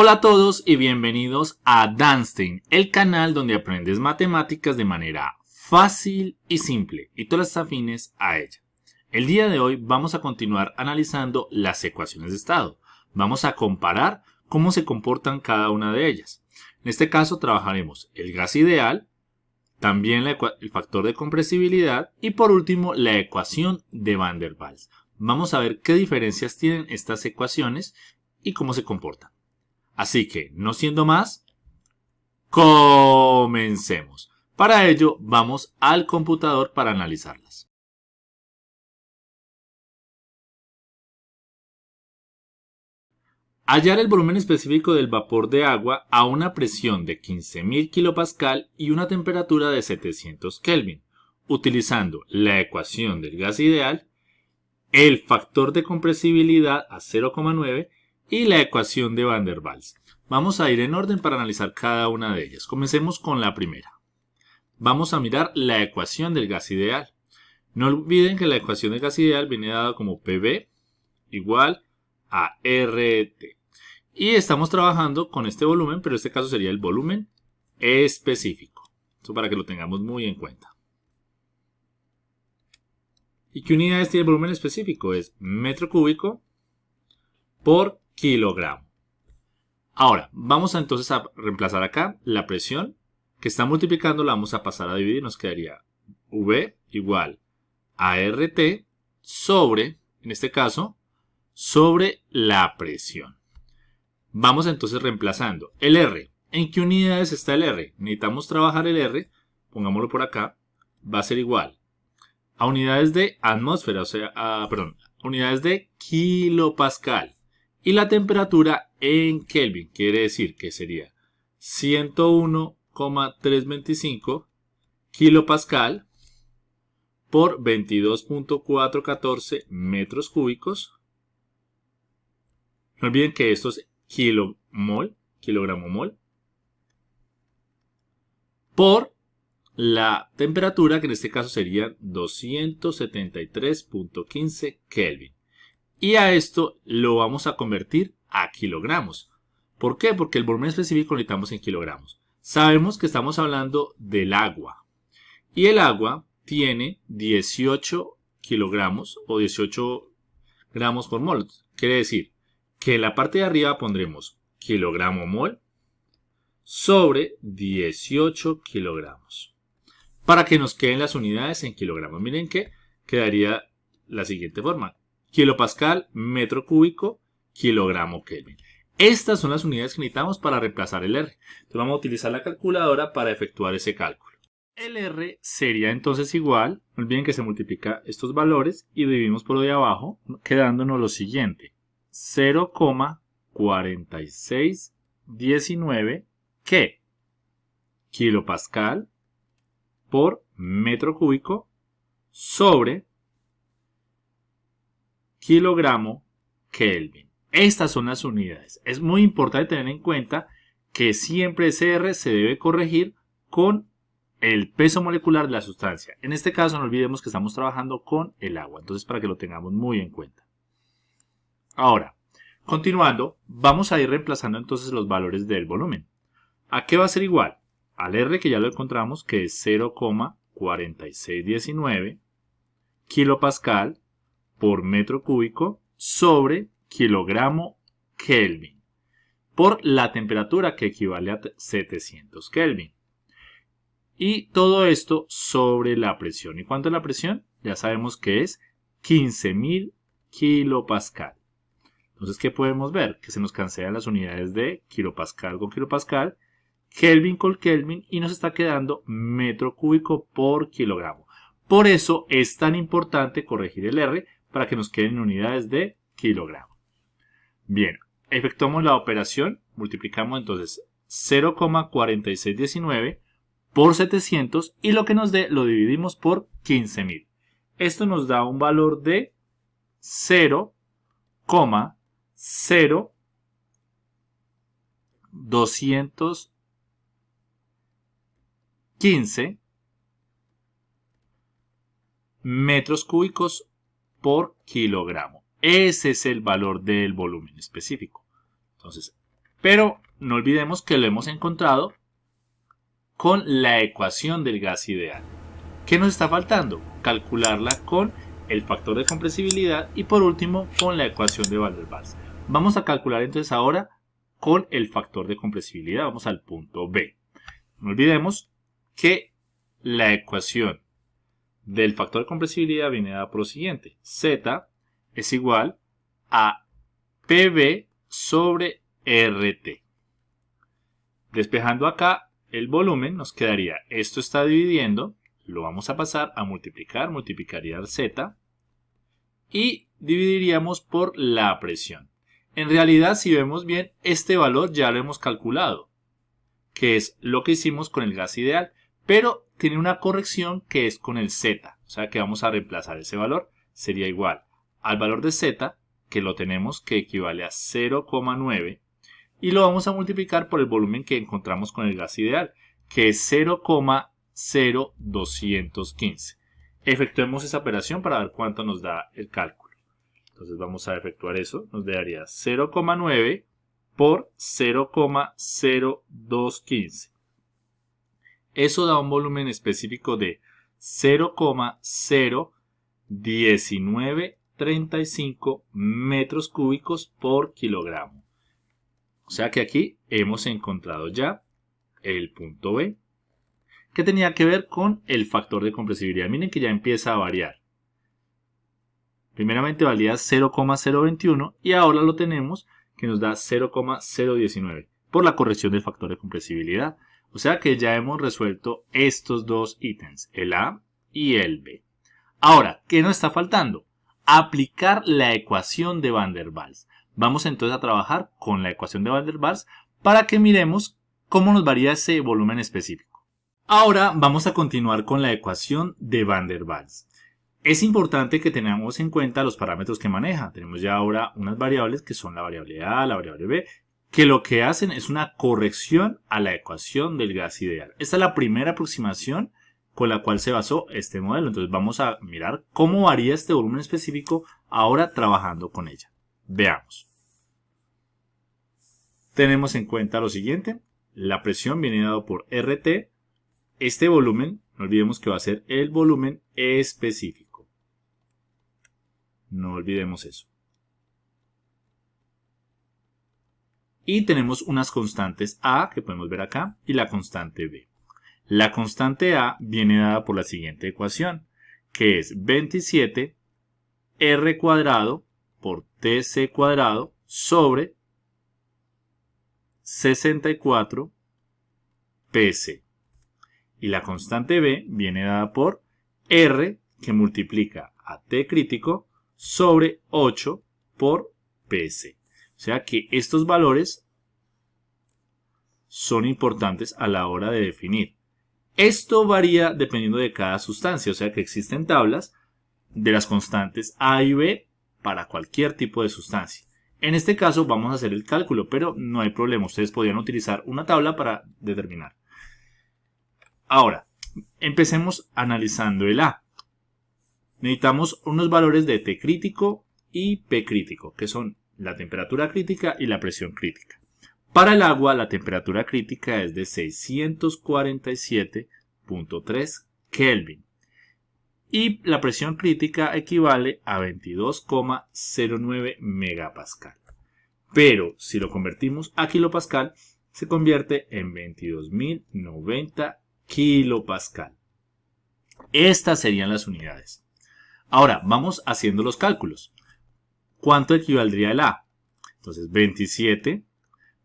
Hola a todos y bienvenidos a Danstein, el canal donde aprendes matemáticas de manera fácil y simple y todas las afines a ella. El día de hoy vamos a continuar analizando las ecuaciones de estado. Vamos a comparar cómo se comportan cada una de ellas. En este caso trabajaremos el gas ideal, también el factor de compresibilidad y por último la ecuación de Van der Waals. Vamos a ver qué diferencias tienen estas ecuaciones y cómo se comportan. Así que, no siendo más, comencemos. Para ello, vamos al computador para analizarlas. Hallar el volumen específico del vapor de agua a una presión de 15.000 kPa y una temperatura de 700 Kelvin, utilizando la ecuación del gas ideal, el factor de compresibilidad a 0,9 y la ecuación de Van der Waals. Vamos a ir en orden para analizar cada una de ellas. Comencemos con la primera. Vamos a mirar la ecuación del gas ideal. No olviden que la ecuación del gas ideal viene dada como PV igual a RT. Y estamos trabajando con este volumen, pero en este caso sería el volumen específico. Eso para que lo tengamos muy en cuenta. ¿Y qué unidades tiene el volumen específico? Es metro cúbico por kilogramo. Ahora, vamos entonces a reemplazar acá la presión que está multiplicando, la vamos a pasar a dividir, nos quedaría V igual a RT sobre, en este caso, sobre la presión. Vamos entonces reemplazando el R. ¿En qué unidades está el R? Necesitamos trabajar el R, pongámoslo por acá, va a ser igual a unidades de atmósfera, o sea, a, perdón, unidades de kilopascal y la temperatura en Kelvin. Quiere decir que sería 101,325 kilopascal por 22.414 metros cúbicos. No olviden que esto es kilomol, kilogramo mol, por la temperatura, que en este caso sería 273.15 Kelvin. Y a esto lo vamos a convertir a kilogramos. ¿Por qué? Porque el volumen específico lo necesitamos en kilogramos. Sabemos que estamos hablando del agua. Y el agua tiene 18 kilogramos o 18 gramos por mol. Quiere decir que en la parte de arriba pondremos kilogramo mol sobre 18 kilogramos. Para que nos queden las unidades en kilogramos. Miren que quedaría la siguiente forma kilopascal, metro cúbico, kilogramo Kelvin. Estas son las unidades que necesitamos para reemplazar el R. Entonces vamos a utilizar la calculadora para efectuar ese cálculo. El R sería entonces igual, no olviden que se multiplica estos valores y dividimos por lo de abajo, quedándonos lo siguiente. 0,4619 que kilopascal por metro cúbico sobre kilogramo Kelvin. Estas son las unidades. Es muy importante tener en cuenta que siempre ese R se debe corregir con el peso molecular de la sustancia. En este caso no olvidemos que estamos trabajando con el agua, entonces para que lo tengamos muy en cuenta. Ahora, continuando, vamos a ir reemplazando entonces los valores del volumen. ¿A qué va a ser igual? Al R que ya lo encontramos que es 0,4619 kilopascal por metro cúbico sobre kilogramo Kelvin por la temperatura que equivale a 700 Kelvin. Y todo esto sobre la presión. ¿Y cuánto es la presión? Ya sabemos que es 15.000 kilopascal. Entonces, ¿qué podemos ver? Que se nos cancelan las unidades de kilopascal con kilopascal, Kelvin con Kelvin y nos está quedando metro cúbico por kilogramo. Por eso es tan importante corregir el R para que nos queden unidades de kilogramo. Bien, efectuamos la operación, multiplicamos entonces 0,4619 por 700 y lo que nos dé lo dividimos por 15.000. Esto nos da un valor de 0,0215 metros cúbicos por kilogramo. Ese es el valor del volumen específico. Entonces, Pero no olvidemos que lo hemos encontrado con la ecuación del gas ideal. ¿Qué nos está faltando? Calcularla con el factor de compresibilidad y por último con la ecuación de Van der Waals. Vamos a calcular entonces ahora con el factor de compresibilidad. Vamos al punto B. No olvidemos que la ecuación del factor de compresibilidad viene dada por lo siguiente. Z es igual a PB sobre RT. Despejando acá el volumen nos quedaría, esto está dividiendo, lo vamos a pasar a multiplicar, multiplicaría Z y dividiríamos por la presión. En realidad, si vemos bien, este valor ya lo hemos calculado, que es lo que hicimos con el gas ideal, pero tiene una corrección que es con el Z, o sea que vamos a reemplazar ese valor, sería igual al valor de Z, que lo tenemos que equivale a 0,9, y lo vamos a multiplicar por el volumen que encontramos con el gas ideal, que es 0,0215. Efectuemos esa operación para ver cuánto nos da el cálculo. Entonces vamos a efectuar eso, nos daría 0,9 por 0,0215. Eso da un volumen específico de 0,01935 metros cúbicos por kilogramo. O sea que aquí hemos encontrado ya el punto B, que tenía que ver con el factor de compresibilidad. Miren que ya empieza a variar. Primeramente valía 0,021 y ahora lo tenemos que nos da 0,019 por la corrección del factor de compresibilidad. O sea que ya hemos resuelto estos dos ítems, el A y el B. Ahora, ¿qué nos está faltando? Aplicar la ecuación de Van der Waals. Vamos entonces a trabajar con la ecuación de Van der Waals para que miremos cómo nos varía ese volumen específico. Ahora vamos a continuar con la ecuación de Van der Waals. Es importante que tengamos en cuenta los parámetros que maneja. Tenemos ya ahora unas variables que son la variable A, la variable B, que lo que hacen es una corrección a la ecuación del gas ideal. Esta es la primera aproximación con la cual se basó este modelo. Entonces vamos a mirar cómo varía este volumen específico ahora trabajando con ella. Veamos tenemos en cuenta lo siguiente. La presión viene dado por RT. Este volumen, no olvidemos que va a ser el volumen específico. No olvidemos eso. Y tenemos unas constantes A, que podemos ver acá, y la constante B. La constante A viene dada por la siguiente ecuación, que es 27 R cuadrado por TC cuadrado sobre 64 PC. Y la constante B viene dada por R que multiplica a T crítico sobre 8 por PC. O sea que estos valores son importantes a la hora de definir. Esto varía dependiendo de cada sustancia, o sea que existen tablas de las constantes A y B para cualquier tipo de sustancia. En este caso vamos a hacer el cálculo, pero no hay problema. Ustedes podrían utilizar una tabla para determinar. Ahora, empecemos analizando el A. Necesitamos unos valores de T crítico y P crítico, que son la temperatura crítica y la presión crítica. Para el agua, la temperatura crítica es de 647.3 Kelvin y la presión crítica equivale a 22,09 megapascal. Pero si lo convertimos a kilopascal, se convierte en 22.090 kilopascal. Estas serían las unidades. Ahora, vamos haciendo los cálculos. ¿Cuánto equivaldría el A? Entonces, 27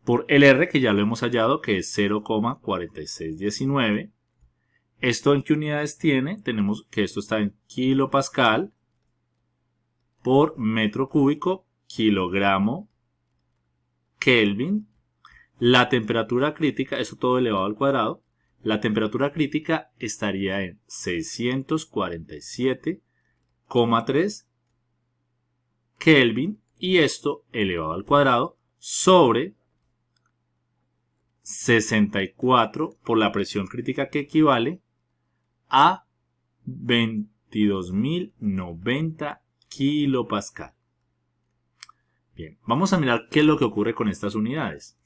por el R, que ya lo hemos hallado, que es 0,4619, ¿Esto en qué unidades tiene? Tenemos que esto está en kilopascal por metro cúbico, kilogramo, Kelvin. La temperatura crítica, eso todo elevado al cuadrado, la temperatura crítica estaría en 647,3 Kelvin y esto elevado al cuadrado sobre 64 por la presión crítica que equivale a 22.090 kilopascal. Bien, vamos a mirar qué es lo que ocurre con estas unidades.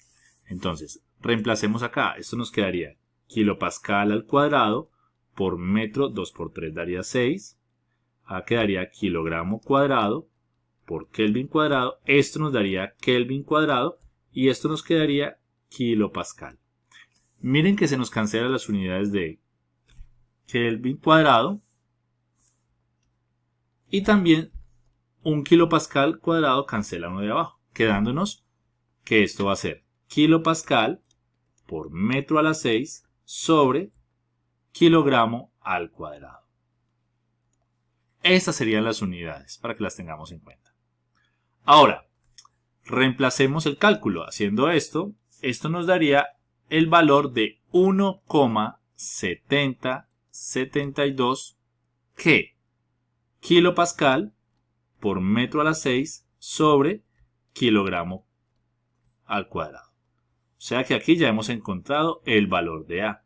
Entonces, reemplacemos acá. Esto nos quedaría kilopascal al cuadrado por metro 2 por 3 daría 6. Acá quedaría kilogramo cuadrado por Kelvin cuadrado. Esto nos daría Kelvin cuadrado y esto nos quedaría kilopascal. Miren que se nos cancelan las unidades de Kelvin cuadrado y también un kilopascal cuadrado cancela uno de abajo, quedándonos que esto va a ser kilopascal por metro a la 6 sobre kilogramo al cuadrado. Estas serían las unidades para que las tengamos en cuenta. Ahora, reemplacemos el cálculo. Haciendo esto, esto nos daría el valor de 1,7072 que kilopascal por metro a la 6 sobre kilogramo al cuadrado. O sea que aquí ya hemos encontrado el valor de A.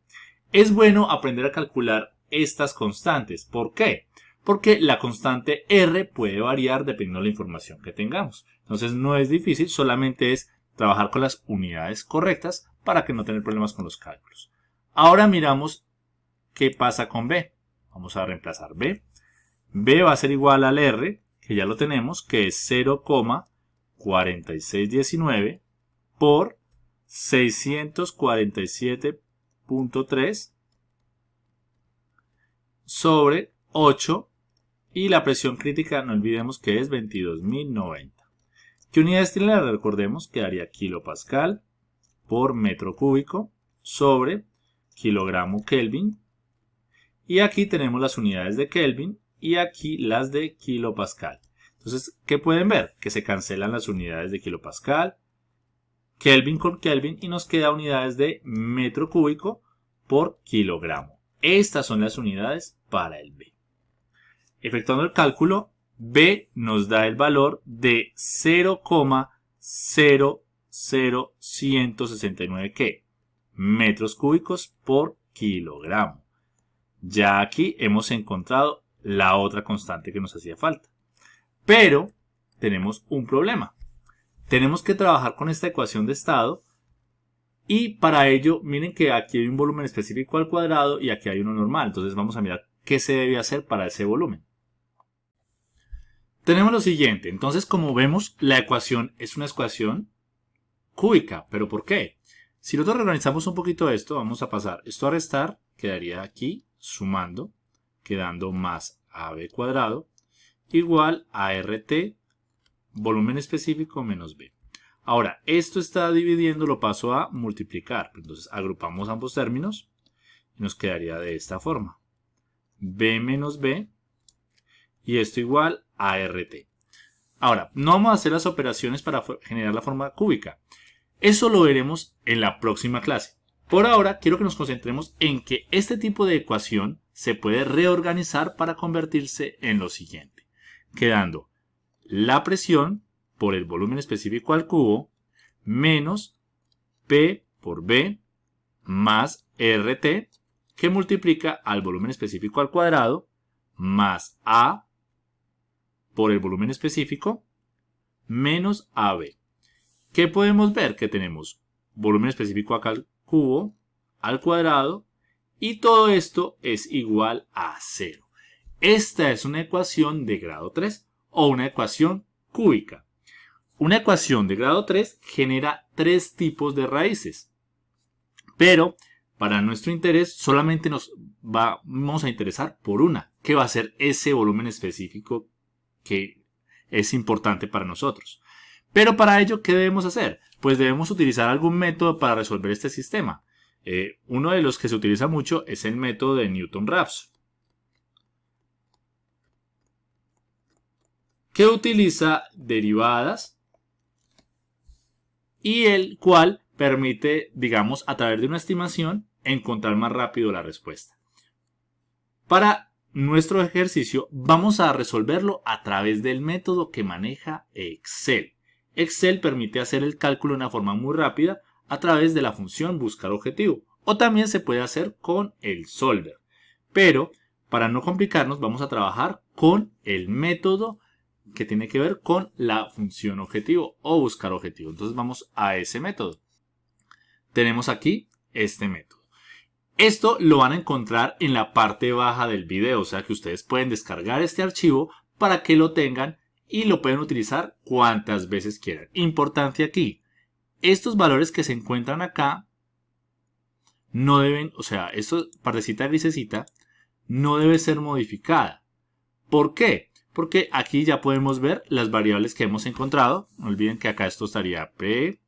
Es bueno aprender a calcular estas constantes. ¿Por qué? Porque la constante R puede variar dependiendo de la información que tengamos. Entonces no es difícil, solamente es trabajar con las unidades correctas para que no tener problemas con los cálculos. Ahora miramos qué pasa con B. Vamos a reemplazar B. B va a ser igual al R, que ya lo tenemos, que es 0,4619 por 647.3 sobre 8 y la presión crítica no olvidemos que es 22.090. ¿Qué unidades tiene la Recordemos que daría kilopascal por metro cúbico sobre kilogramo Kelvin. Y aquí tenemos las unidades de Kelvin y aquí las de kilopascal. Entonces, ¿qué pueden ver? Que se cancelan las unidades de kilopascal, Kelvin con Kelvin y nos queda unidades de metro cúbico por kilogramo. Estas son las unidades para el B. Efectuando el cálculo, B nos da el valor de 0,00169 ¿qué? metros cúbicos por kilogramo. Ya aquí hemos encontrado la otra constante que nos hacía falta. Pero tenemos un problema. Tenemos que trabajar con esta ecuación de estado y para ello miren que aquí hay un volumen específico al cuadrado y aquí hay uno normal. Entonces vamos a mirar qué se debe hacer para ese volumen. Tenemos lo siguiente. Entonces como vemos la ecuación es una ecuación cúbica. ¿Pero por qué? Si nosotros reorganizamos un poquito esto, vamos a pasar esto a restar, quedaría aquí sumando, quedando más AB cuadrado, igual a RT volumen específico menos B. Ahora, esto está dividiendo, lo paso a multiplicar. Entonces, agrupamos ambos términos y nos quedaría de esta forma. B menos B y esto igual a RT. Ahora, no vamos a hacer las operaciones para generar la forma cúbica. Eso lo veremos en la próxima clase. Por ahora, quiero que nos concentremos en que este tipo de ecuación se puede reorganizar para convertirse en lo siguiente, quedando la presión por el volumen específico al cubo menos P por B más RT que multiplica al volumen específico al cuadrado más A por el volumen específico menos AB. ¿Qué podemos ver? Que tenemos volumen específico al cubo al cuadrado y todo esto es igual a cero. Esta es una ecuación de grado 3 o una ecuación cúbica. Una ecuación de grado 3 genera tres tipos de raíces. Pero para nuestro interés solamente nos vamos a interesar por una, que va a ser ese volumen específico que es importante para nosotros. Pero para ello, ¿qué debemos hacer? Pues debemos utilizar algún método para resolver este sistema. Eh, uno de los que se utiliza mucho es el método de Newton-Raphson. que utiliza derivadas y el cual permite, digamos, a través de una estimación, encontrar más rápido la respuesta. Para nuestro ejercicio vamos a resolverlo a través del método que maneja Excel. Excel permite hacer el cálculo de una forma muy rápida a través de la función buscar objetivo o también se puede hacer con el solver. Pero para no complicarnos vamos a trabajar con el método que tiene que ver con la función objetivo o buscar objetivo. Entonces vamos a ese método. tenemos aquí este método. Esto lo van a encontrar en la parte baja del video, o sea que ustedes pueden descargar este archivo para que lo tengan y lo pueden utilizar cuantas veces quieran. Importante aquí, estos valores que se encuentran acá no deben, o sea, esta partecita grisecita no debe ser modificada. ¿Por qué? Porque aquí ya podemos ver las variables que hemos encontrado. No olviden que acá esto estaría P,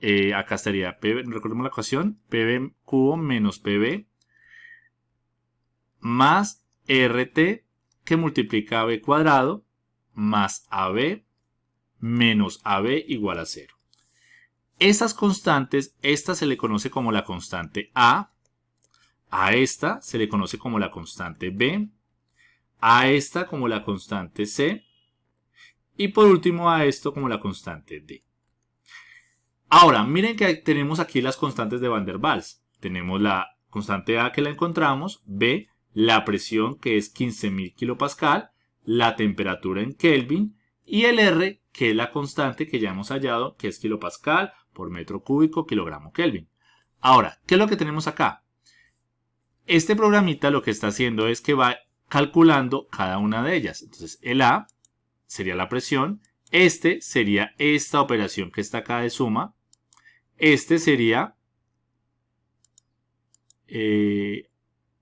eh, acá estaría P, recordemos la ecuación, PB cubo menos PB más RT que multiplica AB cuadrado más AB menos AB igual a 0. Estas constantes, esta se le conoce como la constante A, a esta se le conoce como la constante B, a esta como la constante C y por último a esto como la constante D. Ahora, miren que tenemos aquí las constantes de Van der Waals. Tenemos la constante A que la encontramos, B, la presión que es 15.000 kPa, la temperatura en Kelvin y el R que es la constante que ya hemos hallado que es kilopascal por metro cúbico kilogramo Kelvin. Ahora, ¿qué es lo que tenemos acá? Este programita lo que está haciendo es que va calculando cada una de ellas. Entonces, el A sería la presión, este sería esta operación que está acá de suma, este sería eh,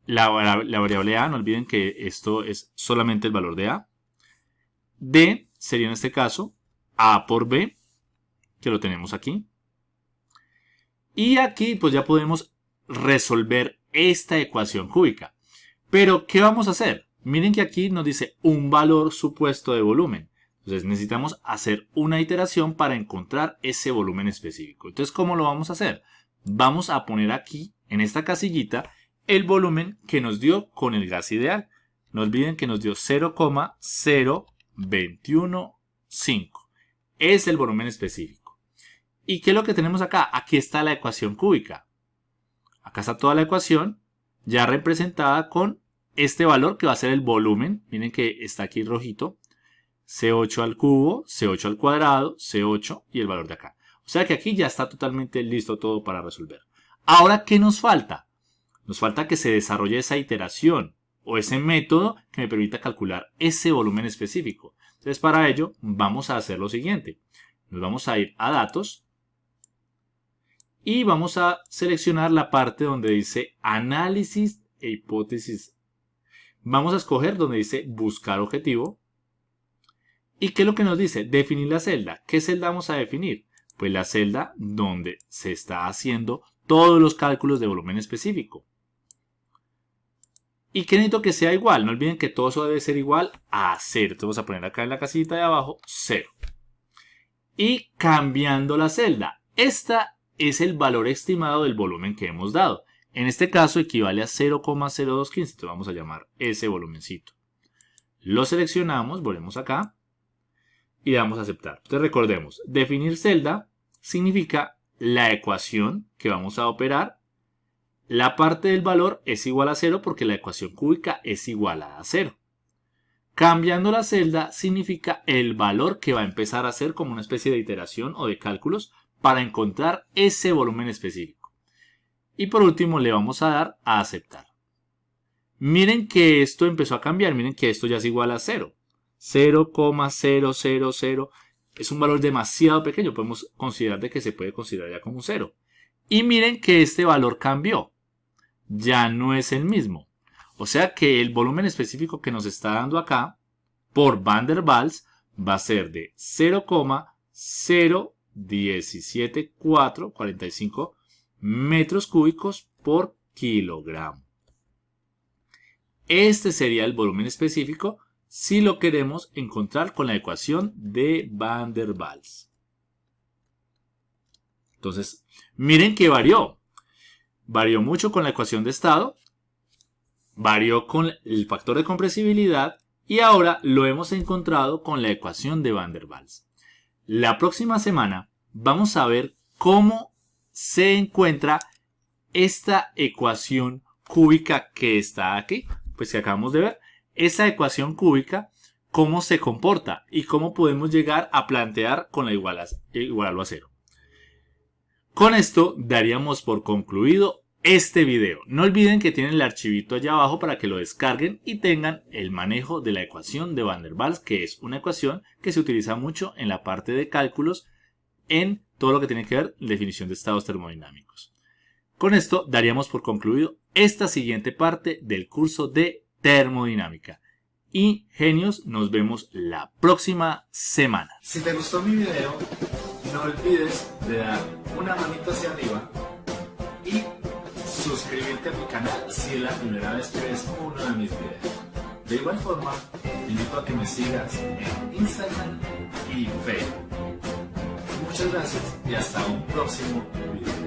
la, variable A, no olviden que esto es solamente el valor de A. D sería en este caso A por B, que lo tenemos aquí. Y aquí pues ya podemos resolver esta ecuación cúbica. Pero, ¿qué vamos a hacer? Miren que aquí nos dice un valor supuesto de volumen. Entonces necesitamos hacer una iteración para encontrar ese volumen específico. Entonces, ¿cómo lo vamos a hacer? Vamos a poner aquí, en esta casillita, el volumen que nos dio con el gas ideal. No olviden que nos dio 0,0215. Es el volumen específico. ¿Y qué es lo que tenemos acá? Aquí está la ecuación cúbica. Acá está toda la ecuación ya representada con este valor que va a ser el volumen. Miren que está aquí rojito. C8 al cubo, C8 al cuadrado, C8 y el valor de acá. O sea que aquí ya está totalmente listo todo para resolver. Ahora, ¿qué nos falta? Nos falta que se desarrolle esa iteración o ese método que me permita calcular ese volumen específico. Entonces, para ello, vamos a hacer lo siguiente. Nos vamos a ir a datos y vamos a seleccionar la parte donde dice análisis e hipótesis. Vamos a escoger donde dice buscar objetivo ¿Y qué es lo que nos dice? Definir la celda. ¿Qué celda vamos a definir? Pues la celda donde se está haciendo todos los cálculos de volumen específico. ¿Y qué necesito que sea igual? No olviden que todo eso debe ser igual a 0. Entonces vamos a poner acá en la casita de abajo 0. Y cambiando la celda. Esta es el valor estimado del volumen que hemos dado. En este caso equivale a 0,0215. Entonces vamos a llamar ese volumencito. Lo seleccionamos, volvemos acá y damos a aceptar. Entonces recordemos, definir celda significa la ecuación que vamos a operar. La parte del valor es igual a cero porque la ecuación cúbica es igual a cero. Cambiando la celda significa el valor que va a empezar a hacer como una especie de iteración o de cálculos para encontrar ese volumen específico. Y por último le vamos a dar a aceptar. Miren que esto empezó a cambiar, miren que esto ya es igual a cero. 0,000 es un valor demasiado pequeño. Podemos considerar de que se puede considerar ya como un cero. Y miren que este valor cambió. Ya no es el mismo. O sea que el volumen específico que nos está dando acá por Van der Waals va a ser de 0,017445 metros cúbicos por kilogramo. Este sería el volumen específico si lo queremos encontrar con la ecuación de Van der Waals. Entonces, miren que varió. Varió mucho con la ecuación de estado, varió con el factor de compresibilidad y ahora lo hemos encontrado con la ecuación de Van der Waals. La próxima semana vamos a ver cómo se encuentra esta ecuación cúbica que está aquí, pues que acabamos de ver esa ecuación cúbica, cómo se comporta y cómo podemos llegar a plantear con la igual a, cero. Con esto daríamos por concluido este video. No olviden que tienen el archivito allá abajo para que lo descarguen y tengan el manejo de la ecuación de Van der Waals, que es una ecuación que se utiliza mucho en la parte de cálculos en todo lo que tiene que ver definición de estados termodinámicos. Con esto daríamos por concluido esta siguiente parte del curso de termodinámica. Y genios, nos vemos la próxima semana. Si te gustó mi video, no olvides de dar una manita hacia arriba y suscribirte a mi canal si es la primera vez que ves uno de mis videos. De igual forma, te invito a que me sigas en Instagram y Facebook. Muchas gracias y hasta un próximo video.